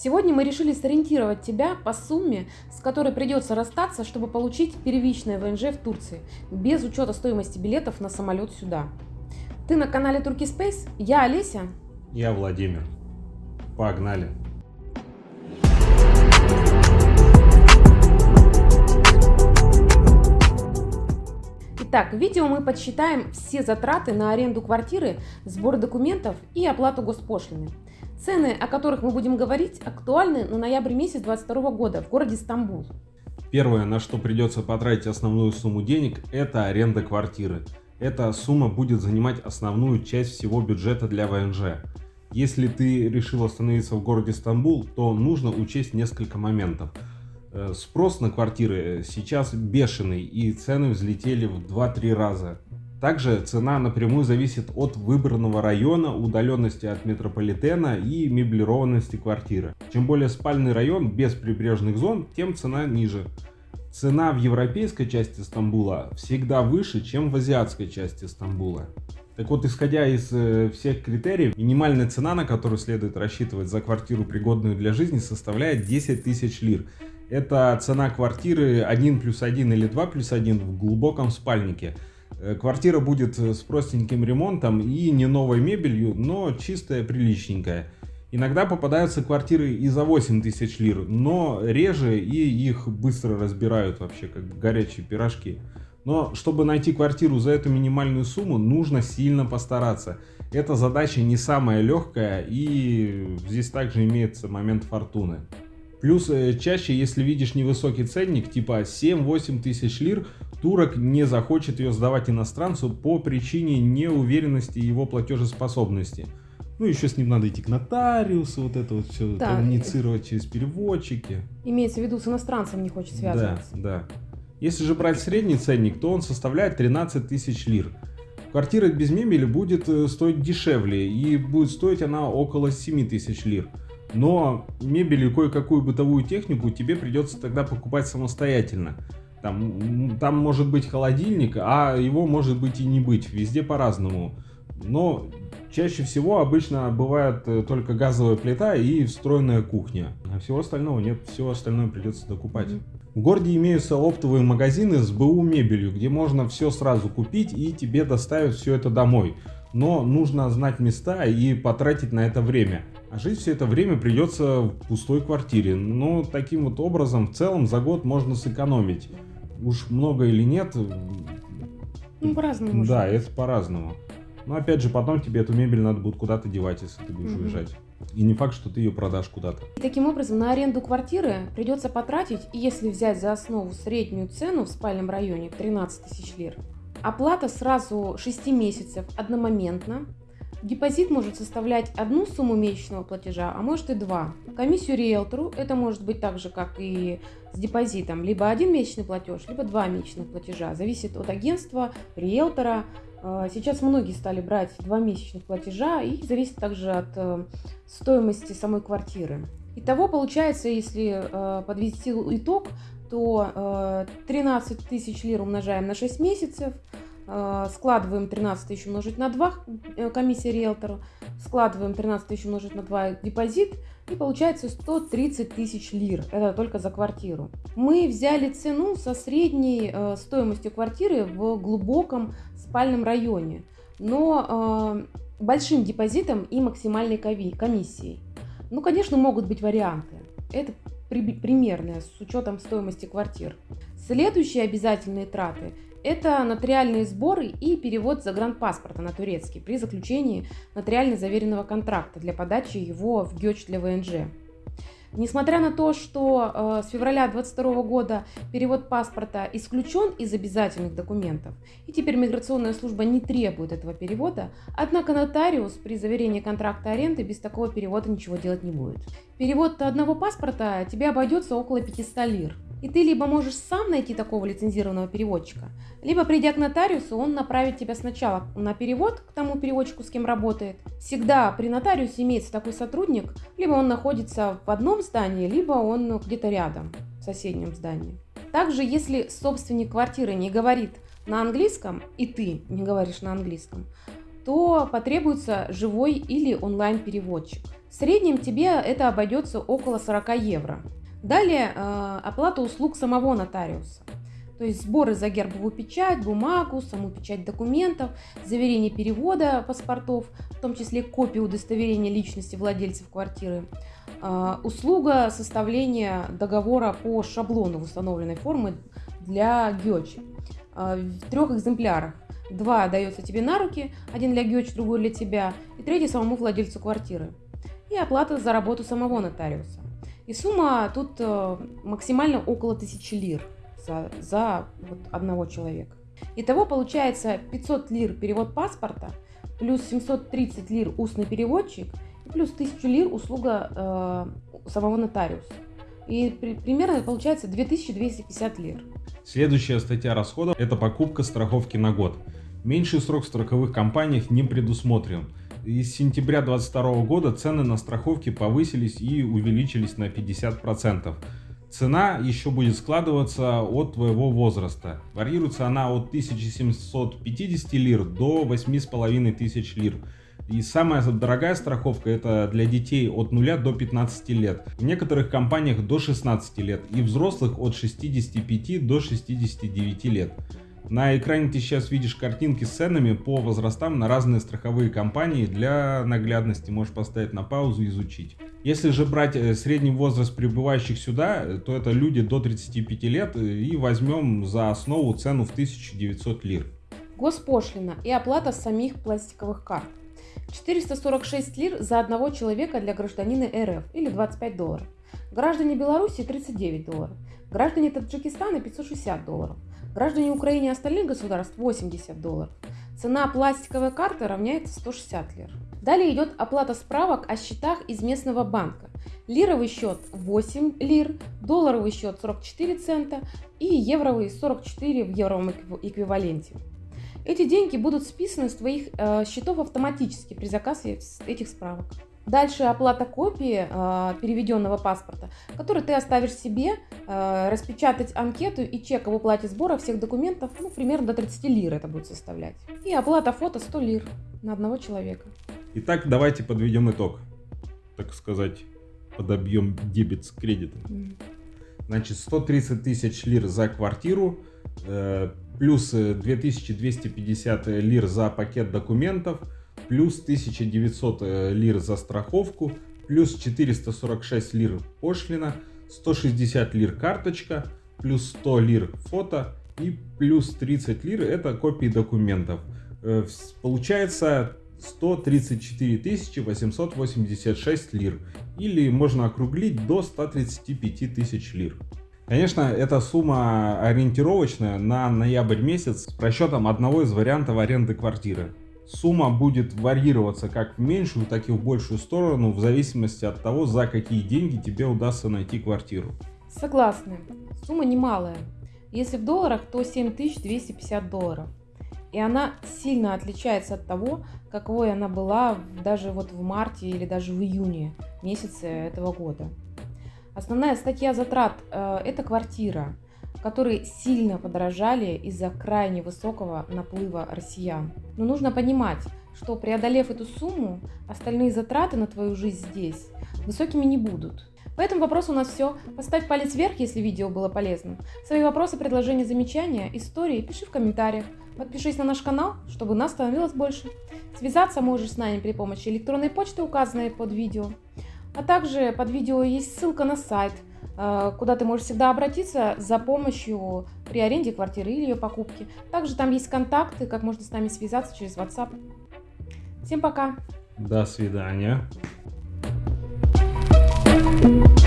Сегодня мы решили сориентировать тебя по сумме, с которой придется расстаться, чтобы получить первичное ВНЖ в Турции, без учета стоимости билетов на самолет сюда. Ты на канале Turkey Space, я Олеся. Я Владимир. Погнали. Итак, в видео мы подсчитаем все затраты на аренду квартиры, сбор документов и оплату госпошлины. Цены, о которых мы будем говорить, актуальны на ноябрь месяц 2022 года в городе Стамбул. Первое, на что придется потратить основную сумму денег, это аренда квартиры. Эта сумма будет занимать основную часть всего бюджета для ВНЖ. Если ты решил остановиться в городе Стамбул, то нужно учесть несколько моментов. Э, спрос на квартиры сейчас бешеный и цены взлетели в 2-3 раза. Также цена напрямую зависит от выбранного района, удаленности от метрополитена и меблированности квартиры. Чем более спальный район без прибрежных зон, тем цена ниже. Цена в европейской части Стамбула всегда выше, чем в азиатской части Стамбула. Так вот, исходя из э, всех критериев, минимальная цена, на которую следует рассчитывать за квартиру, пригодную для жизни, составляет 10 тысяч лир. Это цена квартиры 1 плюс 1 или 2 плюс 1 в глубоком спальнике. Э, квартира будет э, с простеньким ремонтом и не новой мебелью, но чистая, приличненькая. Иногда попадаются квартиры и за 8 тысяч лир, но реже и их быстро разбирают вообще, как горячие пирожки. Но чтобы найти квартиру за эту минимальную сумму, нужно сильно постараться. Эта задача не самая легкая и здесь также имеется момент фортуны. Плюс э, чаще, если видишь невысокий ценник, типа 7-8 тысяч лир, турок не захочет ее сдавать иностранцу по причине неуверенности его платежеспособности. Ну, еще с ним надо идти к нотариусу, вот это вот все да. коммуницировать через переводчики. Имеется в виду, с иностранцем не хочет связываться. Да, да. Если же брать средний ценник, то он составляет 13 тысяч лир. Квартира без мебели будет э, стоить дешевле, и будет стоить она около 7 тысяч лир. Но мебель и кое-какую бытовую технику тебе придется тогда покупать самостоятельно. Там, там может быть холодильник, а его может быть и не быть, везде по-разному. Но чаще всего обычно бывает э, только газовая плита и встроенная кухня. А всего остального нет, все остальное придется докупать. В городе имеются оптовые магазины с БУ мебелью, где можно все сразу купить и тебе доставят все это домой. Но нужно знать места и потратить на это время. А жить все это время придется в пустой квартире. Но таким вот образом в целом за год можно сэкономить. Уж много или нет. Ну, по-разному. Да, это по-разному. Но опять же, потом тебе эту мебель надо будет куда-то девать, если ты будешь угу. уезжать. И не факт, что ты ее продашь куда-то. И таким образом, на аренду квартиры придется потратить, если взять за основу среднюю цену в спальном районе 13 тысяч лир, оплата сразу 6 месяцев одномоментно, Депозит может составлять одну сумму месячного платежа, а может и два. Комиссию риэлтору это может быть так же, как и с депозитом, либо один месячный платеж, либо два месячных платежа. Зависит от агентства, риэлтора. А, сейчас многие стали брать два месячных платежа и зависит также от э, стоимости самой квартиры. Итого получается, если э, подвести итог, то 13 э, тысяч лир умножаем на 6 месяцев – складываем 13 тысяч умножить на 2, э, комиссия риэлтору, складываем 13 тысяч умножить на 2 депозит, и получается 130 тысяч лир. Это только за квартиру. Мы взяли цену со средней э, стоимостью квартиры в глубоком спальном районе, но большим депозитом и максимальной комиссией. Ну, конечно, могут быть варианты. Это примерное с учетом стоимости квартир. Следующие обязательные траты это нотариальные сборы и перевод загранпаспорта на турецкий при заключении нотариально заверенного контракта для подачи его в ГЕЧ для ВНЖ. Несмотря на то, что э, с февраля 2022 года перевод паспорта исключен из обязательных документов, и теперь миграционная служба не требует этого перевода, однако нотариус при заверении контракта аренды без такого перевода ничего делать не будет. Перевод одного паспорта тебе обойдется около 500 лир. И ты либо можешь сам найти такого лицензированного переводчика, либо придя к нотариусу, он направит тебя сначала на перевод к тому переводчику, с кем работает. Всегда при нотариусе имеется такой сотрудник, либо он находится в одном здании, либо он где-то рядом, в соседнем здании. Также, если собственник квартиры не говорит на английском, и ты не говоришь на английском, то потребуется живой или онлайн-переводчик. В среднем тебе это обойдется около 40 евро. Далее э, оплата услуг самого нотариуса. То есть сборы за гербовую печать, бумагу, саму печать документов, заверение перевода паспортов, в том числе копии удостоверения личности владельцев квартиры, э, услуга составления договора по шаблону восстановленной формы для ГЕЧ э, в трех экземплярах. Два дается тебе на руки, один для ГЕЧ, другой для тебя, и третий самому владельцу квартиры. И оплата за работу самого нотариуса. И сумма тут э, максимально около 1000 лир за, за вот одного человека. Итого получается 500 лир перевод паспорта, плюс 730 лир устный переводчик, плюс 1000 лир услуга э, самого нотариуса. И при, примерно получается 2250 лир. Следующая статья расходов – это покупка страховки на год. Меньший срок в страховых компаниях не предусмотрен. С сентября 2022 года цены на страховки повысились и увеличились на 50%. Цена еще будет складываться от твоего возраста. Варьируется она от 1750 лир до 8500 лир. И самая дорогая страховка это для детей от 0 до 15 лет. В некоторых компаниях до 16 лет и взрослых от 65 до 69 лет. На экране ты сейчас видишь картинки с ценами по возрастам на разные страховые компании. Для наглядности можешь поставить на паузу и изучить. Если же брать э, средний возраст прибывающих сюда, э, то это люди до 35 лет э, и возьмем за основу цену в 1900 лир. Госпошлина и оплата самих пластиковых карт. 446 лир за одного человека для гражданина РФ или 25 долларов. Граждане Беларуси 39 долларов. Граждане Таджикистана 560 долларов. Граждане Украины и остальных государств 80 долларов. Цена пластиковой карты равняется 160 лир. Далее идет оплата справок о счетах из местного банка. Лировый счет 8 лир, долларовый счет 44 цента и евровый 44 в евровом эквиваленте. Эти деньги будут списаны с твоих э, счетов автоматически при заказе этих справок. Дальше оплата копии э, переведенного паспорта, который ты оставишь себе, э, распечатать анкету и чек об уплате сбора всех документов, ну, примерно до 30 лир это будет составлять. И оплата фото 100 лир на одного человека. Итак, давайте подведем итог, так сказать, подобьем дебет с кредитом. Mm. Значит, 130 тысяч лир за квартиру, э, плюс 2250 лир за пакет документов – плюс 1900 э, лир за страховку, плюс 446 лир пошлина, 160 лир карточка, плюс 100 лир фото и плюс 30 лир это копии документов. Э, получается 134 886 лир или можно округлить до 135 тысяч лир. Конечно, эта сумма ориентировочная на ноябрь месяц с просчетом одного из вариантов аренды квартиры. Сумма будет варьироваться как в меньшую, так и в большую сторону, в зависимости от того, за какие деньги тебе удастся найти квартиру. Согласны. Сумма немалая. Если в долларах, то 7250 долларов. И она сильно отличается от того, какой она была даже вот в марте или даже в июне месяце этого года. Основная статья затрат э, – это квартира – которые сильно подорожали из-за крайне высокого наплыва россиян. Но нужно понимать, что преодолев эту сумму, остальные затраты на твою жизнь здесь высокими не будут. По этому вопросу у нас все. Поставь палец вверх, если видео было полезным. Свои вопросы, предложения, замечания, истории пиши в комментариях. Подпишись на наш канал, чтобы нас становилось больше. Связаться можешь с нами при помощи электронной почты, указанной под видео. А также под видео есть ссылка на сайт – куда ты можешь всегда обратиться за помощью при аренде квартиры или ее покупке. Также там есть контакты, как можно с нами связаться через WhatsApp. Всем пока! До свидания! thank you